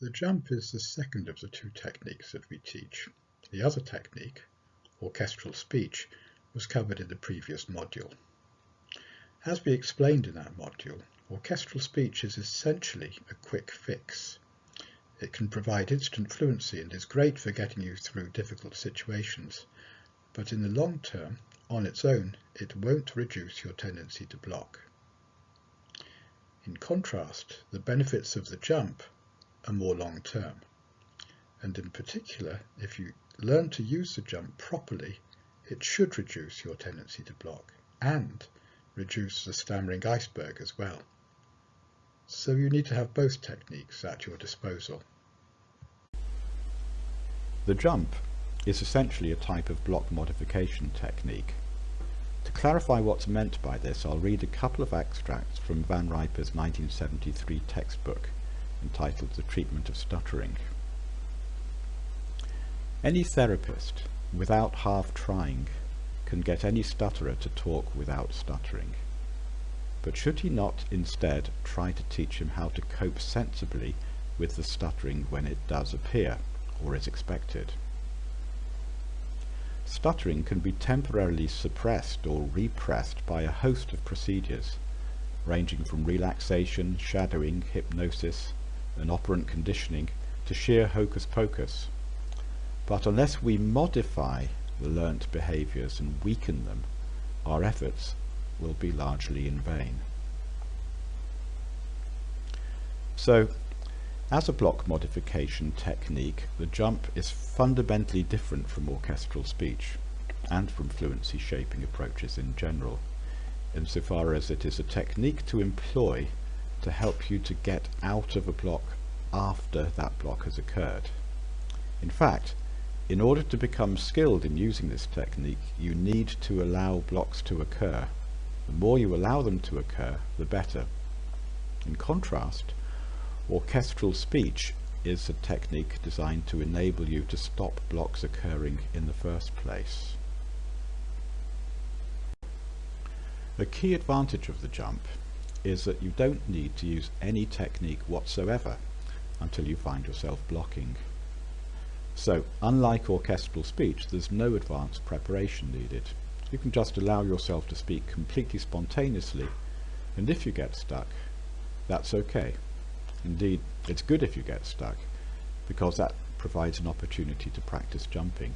The jump is the second of the two techniques that we teach. The other technique, orchestral speech, was covered in the previous module. As we explained in that module, orchestral speech is essentially a quick fix. It can provide instant fluency and is great for getting you through difficult situations, but in the long term, on its own, it won't reduce your tendency to block. In contrast, the benefits of the jump are more long term, and in particular, if you learn to use the jump properly, it should reduce your tendency to block and reduce the stammering iceberg as well. So you need to have both techniques at your disposal. The jump is essentially a type of block modification technique. To clarify what's meant by this, I'll read a couple of extracts from Van Riper's 1973 textbook entitled The Treatment of Stuttering. Any therapist, without half trying, can get any stutterer to talk without stuttering. But should he not instead try to teach him how to cope sensibly with the stuttering when it does appear, or is expected? Stuttering can be temporarily suppressed or repressed by a host of procedures, ranging from relaxation, shadowing, hypnosis, and operant conditioning to sheer hocus pocus. But unless we modify the learnt behaviours and weaken them, our efforts will be largely in vain. So, as a block modification technique, the jump is fundamentally different from orchestral speech and from fluency shaping approaches in general, insofar as it is a technique to employ to help you to get out of a block after that block has occurred. In fact, in order to become skilled in using this technique, you need to allow blocks to occur. The more you allow them to occur, the better. In contrast, orchestral speech is a technique designed to enable you to stop blocks occurring in the first place. The key advantage of the jump is that you don't need to use any technique whatsoever until you find yourself blocking. So, unlike orchestral speech, there's no advanced preparation needed. You can just allow yourself to speak completely spontaneously, and if you get stuck, that's okay. Indeed, it's good if you get stuck, because that provides an opportunity to practice jumping.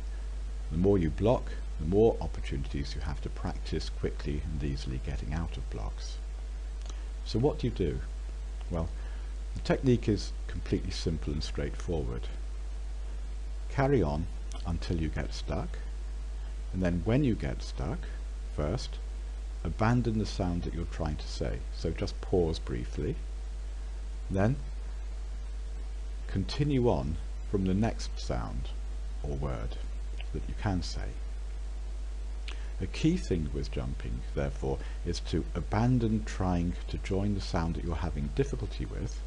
The more you block, the more opportunities you have to practice quickly and easily getting out of blocks. So what do you do? Well, the technique is completely simple and straightforward. Carry on until you get stuck, and then when you get stuck, first, abandon the sound that you're trying to say. So just pause briefly, then continue on from the next sound or word that you can say. A key thing with jumping, therefore, is to abandon trying to join the sound that you're having difficulty with,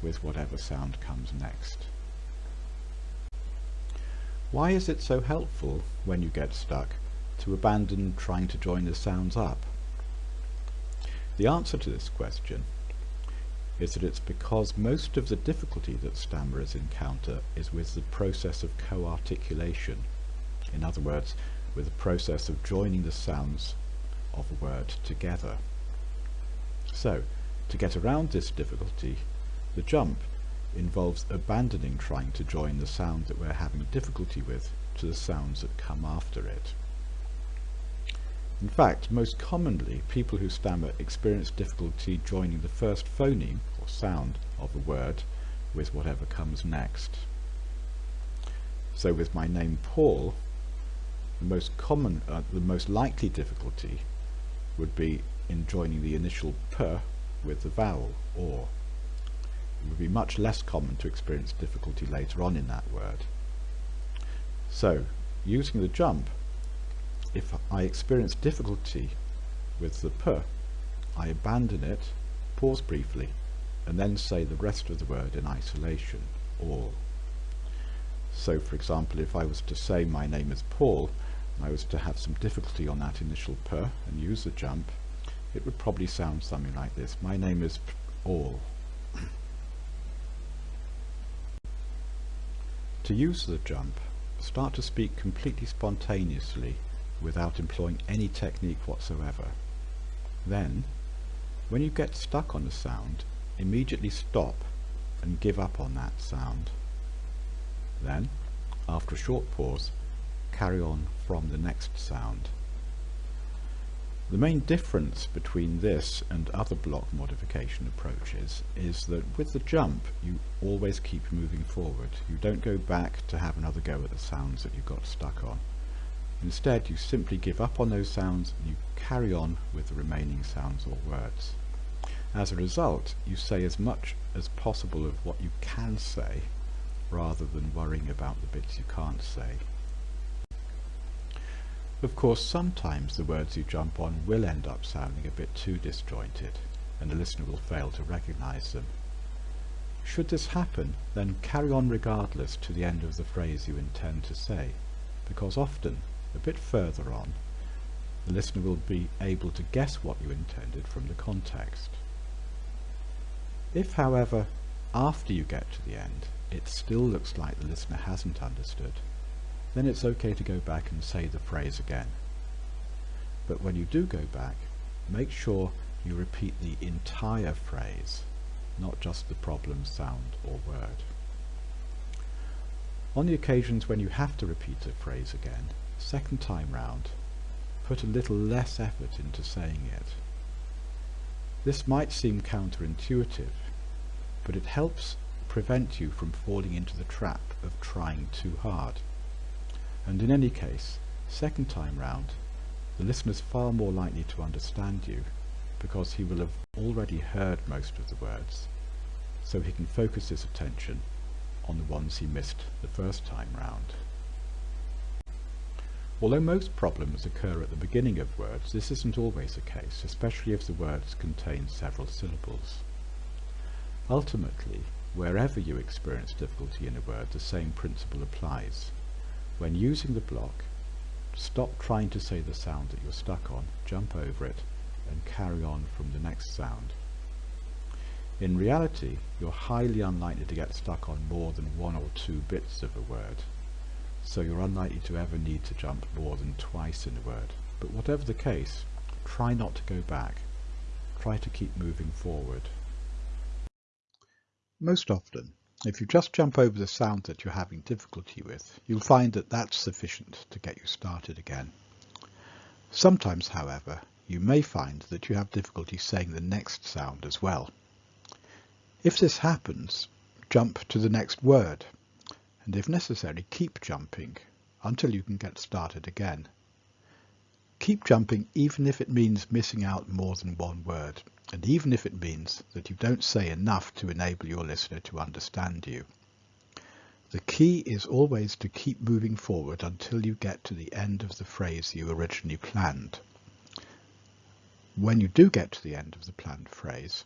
with whatever sound comes next. Why is it so helpful, when you get stuck, to abandon trying to join the sounds up? The answer to this question is that it's because most of the difficulty that stammerers encounter is with the process of co-articulation. In other words, with the process of joining the sounds of a word together. So, to get around this difficulty, the jump involves abandoning trying to join the sound that we're having difficulty with to the sounds that come after it. In fact, most commonly, people who stammer experience difficulty joining the first phoneme, or sound, of a word with whatever comes next. So with my name Paul, most common, uh, the most likely difficulty would be in joining the initial p with the vowel, or it would be much less common to experience difficulty later on in that word. So, using the jump, if I experience difficulty with the p, I abandon it, pause briefly, and then say the rest of the word in isolation, all. So for example, if I was to say my name is Paul, I was to have some difficulty on that initial p and use the jump, it would probably sound something like this. My name is All. To use the jump, start to speak completely spontaneously without employing any technique whatsoever. Then, when you get stuck on a sound, immediately stop and give up on that sound. Then, after a short pause, carry on from the next sound. The main difference between this and other block modification approaches is that with the jump you always keep moving forward. You don't go back to have another go at the sounds that you got stuck on. Instead you simply give up on those sounds and you carry on with the remaining sounds or words. As a result you say as much as possible of what you can say rather than worrying about the bits you can't say. Of course, sometimes the words you jump on will end up sounding a bit too disjointed, and the listener will fail to recognize them. Should this happen, then carry on regardless to the end of the phrase you intend to say, because often, a bit further on, the listener will be able to guess what you intended from the context. If, however, after you get to the end, it still looks like the listener hasn't understood, then it's okay to go back and say the phrase again. But when you do go back, make sure you repeat the entire phrase, not just the problem sound or word. On the occasions when you have to repeat a phrase again, second time round, put a little less effort into saying it. This might seem counterintuitive, but it helps prevent you from falling into the trap of trying too hard. And in any case, second time round, the listener is far more likely to understand you because he will have already heard most of the words, so he can focus his attention on the ones he missed the first time round. Although most problems occur at the beginning of words, this isn't always the case, especially if the words contain several syllables. Ultimately, wherever you experience difficulty in a word, the same principle applies. When using the block, stop trying to say the sound that you're stuck on, jump over it, and carry on from the next sound. In reality, you're highly unlikely to get stuck on more than one or two bits of a word, so you're unlikely to ever need to jump more than twice in a word. But whatever the case, try not to go back. Try to keep moving forward. Most often, if you just jump over the sound that you're having difficulty with, you'll find that that's sufficient to get you started again. Sometimes, however, you may find that you have difficulty saying the next sound as well. If this happens, jump to the next word, and if necessary, keep jumping until you can get started again. Keep jumping even if it means missing out more than one word and even if it means that you don't say enough to enable your listener to understand you. The key is always to keep moving forward until you get to the end of the phrase you originally planned. When you do get to the end of the planned phrase,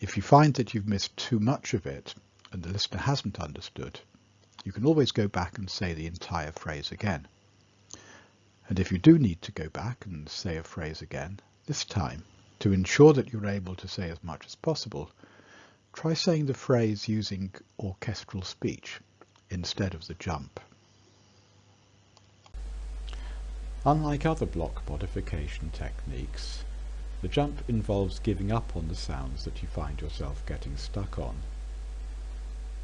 if you find that you've missed too much of it and the listener hasn't understood, you can always go back and say the entire phrase again. And if you do need to go back and say a phrase again, this time to ensure that you're able to say as much as possible, try saying the phrase using orchestral speech instead of the jump. Unlike other block modification techniques, the jump involves giving up on the sounds that you find yourself getting stuck on.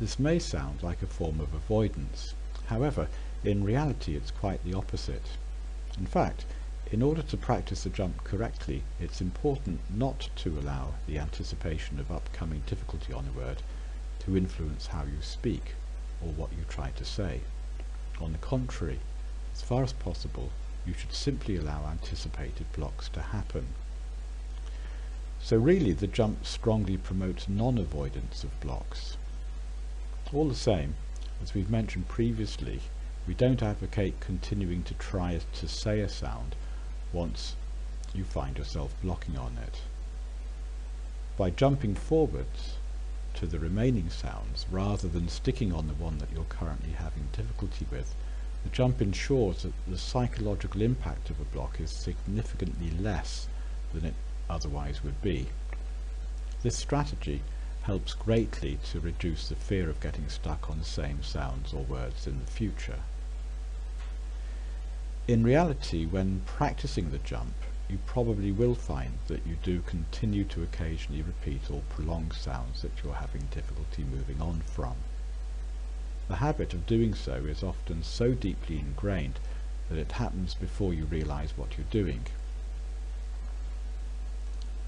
This may sound like a form of avoidance, however, in reality it's quite the opposite. In fact, in order to practice the jump correctly, it's important not to allow the anticipation of upcoming difficulty on a word to influence how you speak or what you try to say. On the contrary, as far as possible, you should simply allow anticipated blocks to happen. So really the jump strongly promotes non-avoidance of blocks. All the same, as we've mentioned previously, we don't advocate continuing to try to say a sound once you find yourself blocking on it. By jumping forwards to the remaining sounds rather than sticking on the one that you're currently having difficulty with, the jump ensures that the psychological impact of a block is significantly less than it otherwise would be. This strategy helps greatly to reduce the fear of getting stuck on the same sounds or words in the future. In reality, when practicing the jump, you probably will find that you do continue to occasionally repeat or prolong sounds that you're having difficulty moving on from. The habit of doing so is often so deeply ingrained that it happens before you realize what you're doing.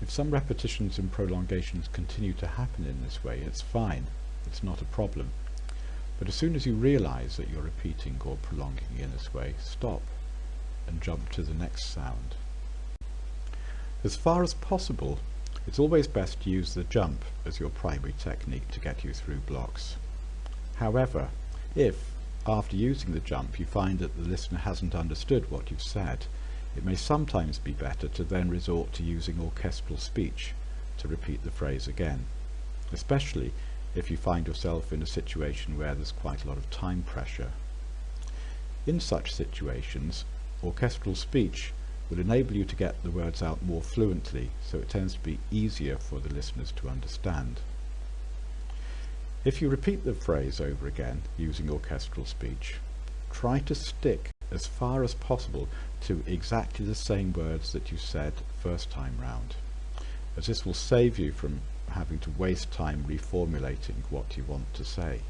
If some repetitions and prolongations continue to happen in this way, it's fine, it's not a problem. But as soon as you realize that you're repeating or prolonging in this way, stop and jump to the next sound. As far as possible, it's always best to use the jump as your primary technique to get you through blocks. However, if, after using the jump, you find that the listener hasn't understood what you've said, it may sometimes be better to then resort to using orchestral speech to repeat the phrase again, especially if you find yourself in a situation where there's quite a lot of time pressure. In such situations, orchestral speech will enable you to get the words out more fluently, so it tends to be easier for the listeners to understand. If you repeat the phrase over again using orchestral speech, try to stick as far as possible to exactly the same words that you said first time round, as this will save you from having to waste time reformulating what you want to say.